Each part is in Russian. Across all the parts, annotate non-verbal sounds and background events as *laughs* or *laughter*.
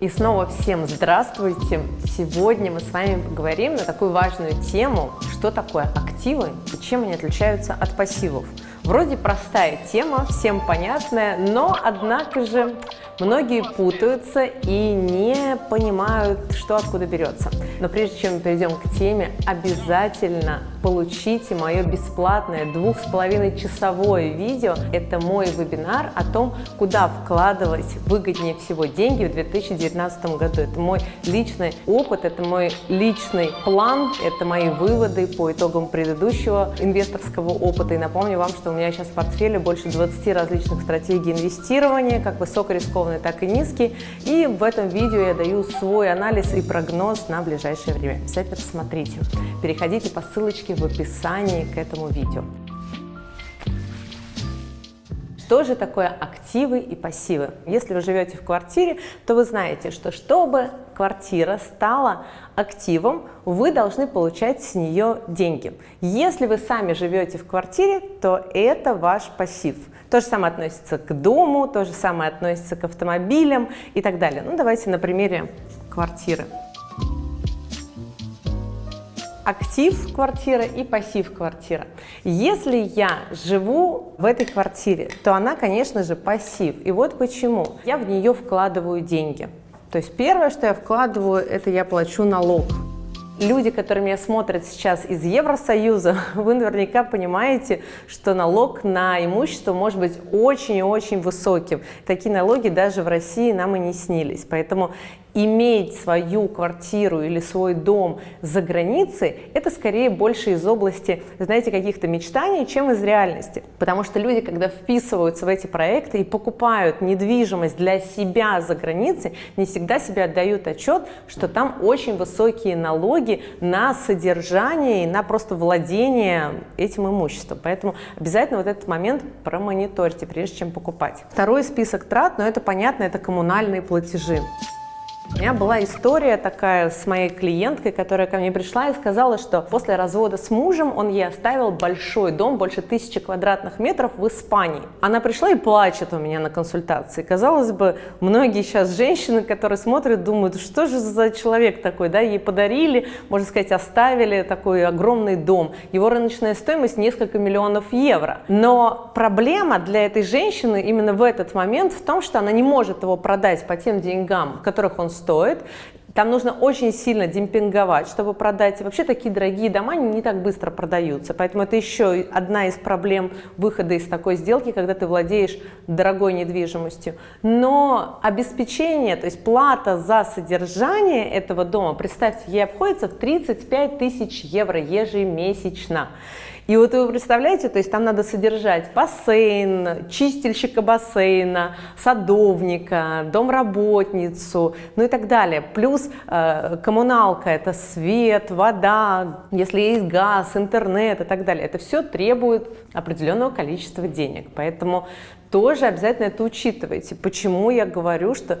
И снова всем здравствуйте! Сегодня мы с вами поговорим на такую важную тему, что такое активы и чем они отличаются от пассивов. Вроде простая тема, всем понятная, но однако же многие путаются и не понимают, что откуда берется. Но прежде чем мы перейдем к теме, обязательно получите мое бесплатное двух с половиной часовое видео. Это мой вебинар о том, куда вкладывать выгоднее всего деньги в 2019 году. Это мой личный опыт, это мой личный план, это мои выводы по итогам предыдущего инвесторского опыта. И напомню вам, что у меня сейчас в портфеле больше 20 различных стратегий инвестирования, как высокорискованные, так и низкие. И в этом видео я даю свой анализ и прогноз на ближайшее время. Обязательно посмотрите. Переходите по ссылочке ссылки в описании к этому видео. Что же такое активы и пассивы? Если вы живете в квартире, то вы знаете, что чтобы квартира стала активом, вы должны получать с нее деньги. Если вы сами живете в квартире, то это ваш пассив. То же самое относится к дому, то же самое относится к автомобилям и так далее. Ну, давайте на примере квартиры актив квартиры и пассив квартира. Если я живу в этой квартире, то она, конечно же, пассив. И вот почему. Я в нее вкладываю деньги. То есть первое, что я вкладываю, это я плачу налог. Люди, которые меня смотрят сейчас из Евросоюза, *laughs* вы наверняка понимаете, что налог на имущество может быть очень и очень высоким. Такие налоги даже в России нам и не снились. Поэтому иметь свою квартиру или свой дом за границей, это скорее больше из области, знаете, каких-то мечтаний, чем из реальности. Потому что люди, когда вписываются в эти проекты и покупают недвижимость для себя за границей, не всегда себе отдают отчет, что там очень высокие налоги на содержание и на просто владение этим имуществом. Поэтому обязательно вот этот момент промониторьте, прежде чем покупать. Второй список трат, но это понятно, это коммунальные платежи. У меня была история такая с моей клиенткой, которая ко мне пришла и сказала, что после развода с мужем он ей оставил большой дом, больше тысячи квадратных метров в Испании. Она пришла и плачет у меня на консультации. Казалось бы, многие сейчас женщины, которые смотрят, думают, что же за человек такой, да, ей подарили, можно сказать, оставили такой огромный дом. Его рыночная стоимость несколько миллионов евро. Но проблема для этой женщины именно в этот момент в том, что она не может его продать по тем деньгам, которых он стоит. Там нужно очень сильно демпинговать, чтобы продать. Вообще такие дорогие дома не так быстро продаются. Поэтому это еще одна из проблем выхода из такой сделки, когда ты владеешь дорогой недвижимостью. Но обеспечение, то есть плата за содержание этого дома, представьте, ей обходится в 35 тысяч евро ежемесячно. И вот вы представляете, то есть там надо содержать бассейн, чистильщика бассейна, садовника, домработницу, ну и так далее. Плюс э, коммуналка – это свет, вода, если есть газ, интернет и так далее. Это все требует определенного количества денег. Поэтому тоже обязательно это учитывайте. Почему я говорю, что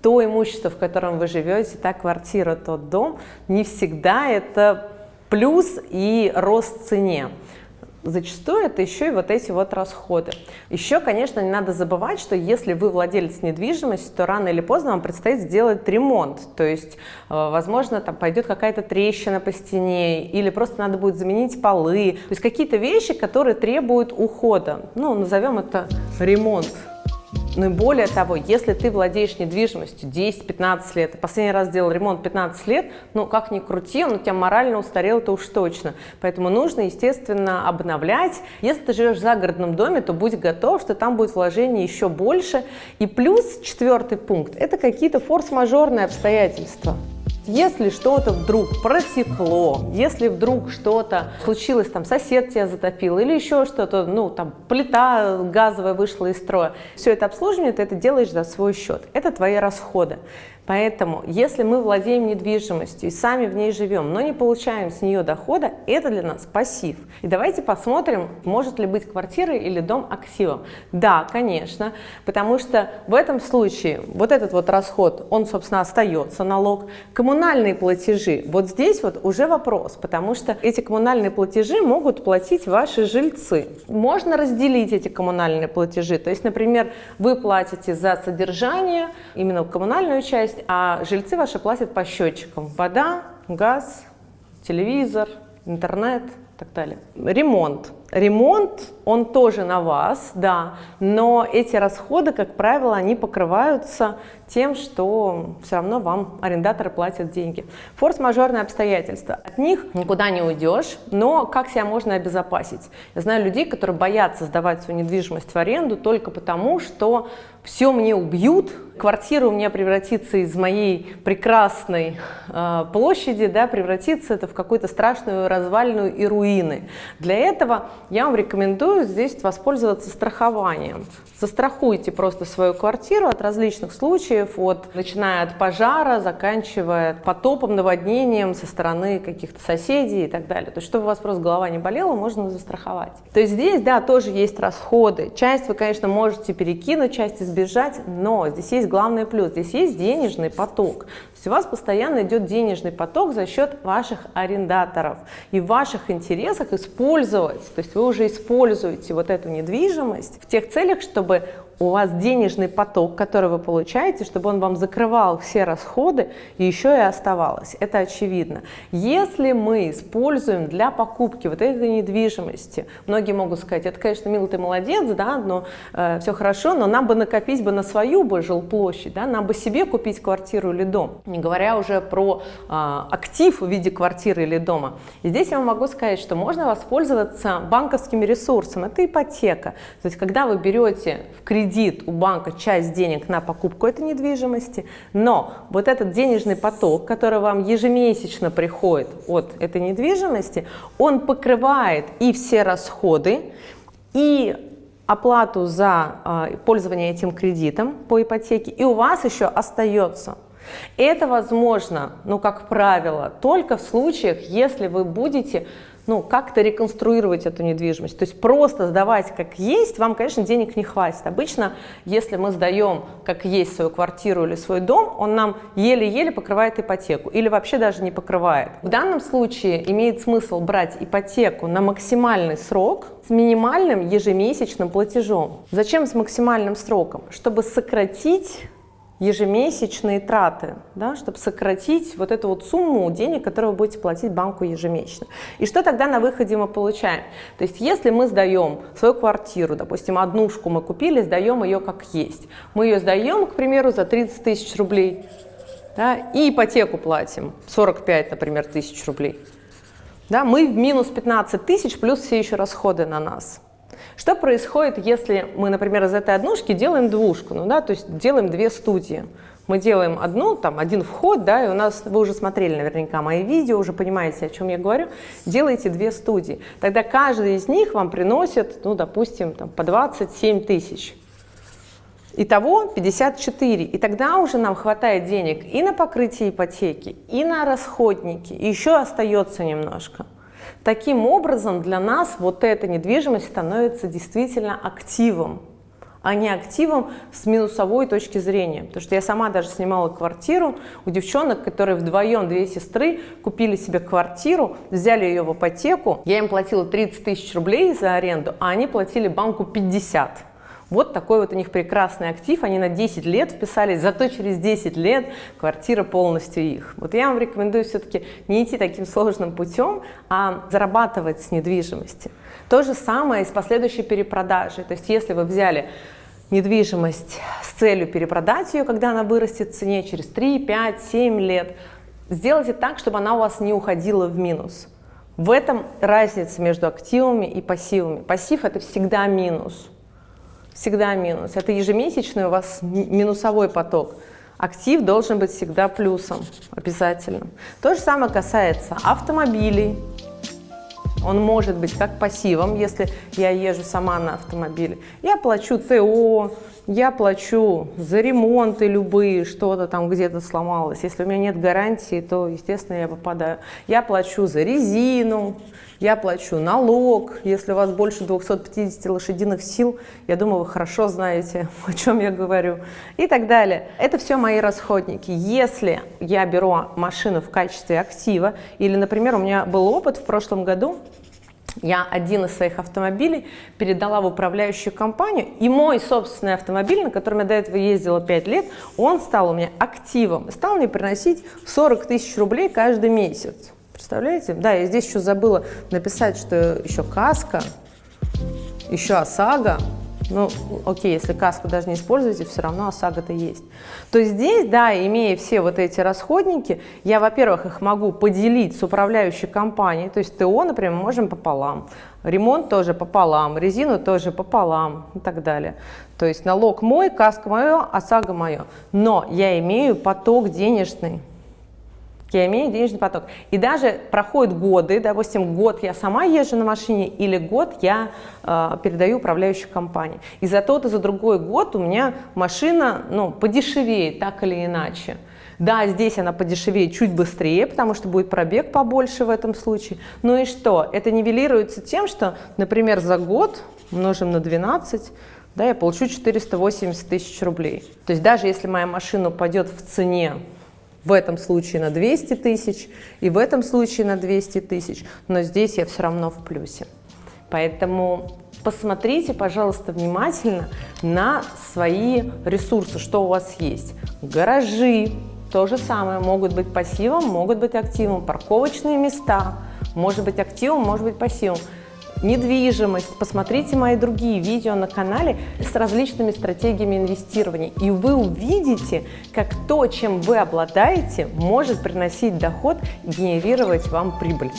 то имущество, в котором вы живете, та квартира, тот дом, не всегда это плюс и рост цене. Зачастую это еще и вот эти вот расходы. Еще, конечно, не надо забывать, что если вы владелец недвижимости, то рано или поздно вам предстоит сделать ремонт. То есть, э, возможно, там пойдет какая-то трещина по стене, или просто надо будет заменить полы. То есть какие-то вещи, которые требуют ухода. Ну, назовем это ремонт. Ну и более того, если ты владеешь недвижимостью 10-15 лет, последний раз делал ремонт 15 лет, ну как ни крути, он у тебя морально устарел, это уж точно. Поэтому нужно, естественно, обновлять. Если ты живешь в загородном доме, то будь готов, что там будет вложение еще больше. И плюс четвертый пункт – это какие-то форс-мажорные обстоятельства. Если что-то вдруг протекло, если вдруг что-то случилось, там сосед тебя затопил или еще что-то, ну там плита газовая вышла из строя, все это обслуживание ты это делаешь за свой счет. Это твои расходы. Поэтому, если мы владеем недвижимостью и сами в ней живем, но не получаем с нее дохода, это для нас пассив. И давайте посмотрим, может ли быть квартира или дом активом. Да, конечно, потому что в этом случае вот этот вот расход, он, собственно, остается, налог. Коммунальные платежи, вот здесь вот уже вопрос, потому что эти коммунальные платежи могут платить ваши жильцы. Можно разделить эти коммунальные платежи, то есть, например, вы платите за содержание, именно коммунальную часть, а жильцы ваши платят по счетчикам. Вода, газ, телевизор, интернет и так далее. Ремонт. Ремонт, он тоже на вас, да, но эти расходы, как правило, они покрываются тем, что все равно вам арендаторы платят деньги. Форс-мажорные обстоятельства. От них никуда не уйдешь, но как себя можно обезопасить? Я знаю людей, которые боятся сдавать свою недвижимость в аренду только потому, что все мне убьют, квартира у меня превратится из моей прекрасной э, площади, да, превратится это в какую-то страшную развальную и руины. Для этого я вам рекомендую здесь воспользоваться страхованием. Застрахуйте просто свою квартиру от различных случаев, от, начиная от пожара, заканчивая потопом, наводнением со стороны каких-то соседей и так далее. То есть, чтобы у вас просто голова не болела, можно застраховать. То есть здесь, да, тоже есть расходы. Часть вы, конечно, можете перекинуть, часть избежать, но здесь есть главный плюс. Здесь есть денежный поток есть у вас постоянно идет денежный поток за счет ваших арендаторов. И в ваших интересах использовать, то есть вы уже используете вот эту недвижимость в тех целях, чтобы у вас денежный поток, который вы получаете, чтобы он вам закрывал все расходы и еще и оставалось. Это очевидно. Если мы используем для покупки вот этой недвижимости, многие могут сказать, это, конечно, милый ты молодец, да, но э, все хорошо, но нам бы накопить бы на свою бы жилплощадь, да, нам бы себе купить квартиру или дом, не говоря уже про э, актив в виде квартиры или дома. И здесь я вам могу сказать, что можно воспользоваться банковским ресурсом, это ипотека. То есть, когда вы берете в кредит кредит у банка часть денег на покупку этой недвижимости, но вот этот денежный поток, который вам ежемесячно приходит от этой недвижимости, он покрывает и все расходы, и оплату за э, пользование этим кредитом по ипотеке, и у вас еще остается. Это возможно, ну, как правило, только в случаях, если вы будете ну, как-то реконструировать эту недвижимость. То есть просто сдавать как есть, вам, конечно, денег не хватит. Обычно, если мы сдаем как есть свою квартиру или свой дом, он нам еле-еле покрывает ипотеку или вообще даже не покрывает. В данном случае имеет смысл брать ипотеку на максимальный срок с минимальным ежемесячным платежом. Зачем с максимальным сроком? Чтобы сократить ежемесячные траты, да, чтобы сократить вот эту вот сумму денег, которую вы будете платить банку ежемесячно. И что тогда на выходе мы получаем? То есть если мы сдаем свою квартиру, допустим, однушку мы купили, сдаем ее как есть. Мы ее сдаем, к примеру, за 30 тысяч рублей, да, и ипотеку платим 45, например, тысяч рублей. Да, мы в минус 15 тысяч плюс все еще расходы на нас. Что происходит, если мы, например, из этой однушки делаем двушку, ну да, то есть делаем две студии. Мы делаем одну, там, один вход, да, и у нас, вы уже смотрели наверняка мои видео, уже понимаете, о чем я говорю, делаете две студии. Тогда каждый из них вам приносит, ну, допустим, там, по 27 тысяч. Итого 54. И тогда уже нам хватает денег и на покрытие ипотеки, и на расходники, и еще остается немножко. Таким образом, для нас вот эта недвижимость становится действительно активом, а не активом с минусовой точки зрения. Потому что я сама даже снимала квартиру у девчонок, которые вдвоем, две сестры, купили себе квартиру, взяли ее в ипотеку. Я им платила 30 тысяч рублей за аренду, а они платили банку 50. Вот такой вот у них прекрасный актив, они на 10 лет вписались, зато через 10 лет квартира полностью их. Вот я вам рекомендую все-таки не идти таким сложным путем, а зарабатывать с недвижимости. То же самое и с последующей перепродажей. То есть если вы взяли недвижимость с целью перепродать ее, когда она вырастет в цене через 3, 5, 7 лет, сделайте так, чтобы она у вас не уходила в минус. В этом разница между активами и пассивами. Пассив – это всегда минус всегда минус. Это ежемесячный у вас минусовой поток. Актив должен быть всегда плюсом, обязательно. То же самое касается автомобилей. Он может быть как пассивом, если я езжу сама на автомобиле. Я плачу ТО, я плачу за ремонты любые, что-то там где-то сломалось. Если у меня нет гарантии, то, естественно, я попадаю. Я плачу за резину, я плачу налог. Если у вас больше 250 лошадиных сил, я думаю, вы хорошо знаете, *laughs* о чем я говорю. И так далее. Это все мои расходники. Если я беру машину в качестве актива, или, например, у меня был опыт в прошлом году, я один из своих автомобилей передала в управляющую компанию, и мой собственный автомобиль, на котором я до этого ездила 5 лет, он стал у меня активом, стал мне приносить 40 тысяч рублей каждый месяц. Представляете? Да, я здесь еще забыла написать, что еще каска, еще ОСАГО, ну, окей, если каску даже не используете, все равно ОСАГО-то есть. То здесь, да, имея все вот эти расходники, я, во-первых, их могу поделить с управляющей компанией, то есть ТО, например, можем пополам, ремонт тоже пополам, резину тоже пополам и так далее. То есть налог мой, каска мое, ОСАГО мое. Но я имею поток денежный я имею денежный поток. И даже проходят годы, допустим, год я сама езжу на машине или год я э, передаю управляющей компании. И за тот и за другой год у меня машина ну, подешевеет так или иначе. Да, здесь она подешевеет чуть быстрее, потому что будет пробег побольше в этом случае. Ну и что? Это нивелируется тем, что, например, за год умножим на 12, да, я получу 480 тысяч рублей. То есть даже если моя машина упадет в цене в этом случае на 200 тысяч и в этом случае на 200 тысяч, но здесь я все равно в плюсе. Поэтому посмотрите, пожалуйста, внимательно на свои ресурсы, что у вас есть. Гаражи, то же самое, могут быть пассивом, могут быть активом. Парковочные места, может быть активом, может быть пассивом недвижимость. Посмотрите мои другие видео на канале с различными стратегиями инвестирования, и вы увидите, как то, чем вы обладаете, может приносить доход и генерировать вам прибыль.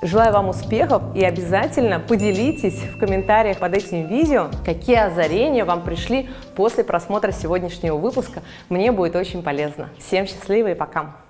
Желаю вам успехов и обязательно поделитесь в комментариях под этим видео, какие озарения вам пришли после просмотра сегодняшнего выпуска. Мне будет очень полезно. Всем счастливо и пока!